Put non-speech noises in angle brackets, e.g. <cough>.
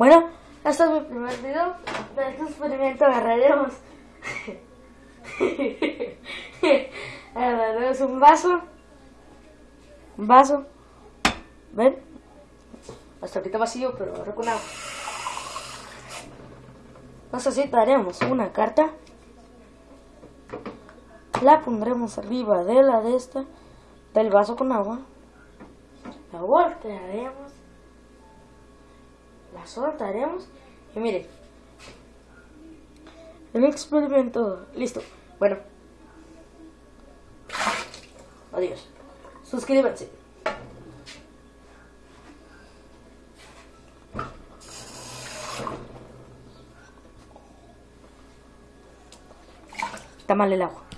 Bueno, este es mi primer video. De este experimento agarraremos. <laughs> un vaso. Un vaso. ¿Ven? Hasta ahorita vacío, pero ahora con agua. Necesitaremos una carta. La pondremos arriba de la de esta, del vaso con agua. La voltearemos. La soltaremos. Y miren. El experimento. Listo. Bueno. Adiós. Suscríbanse. Está mal el agua.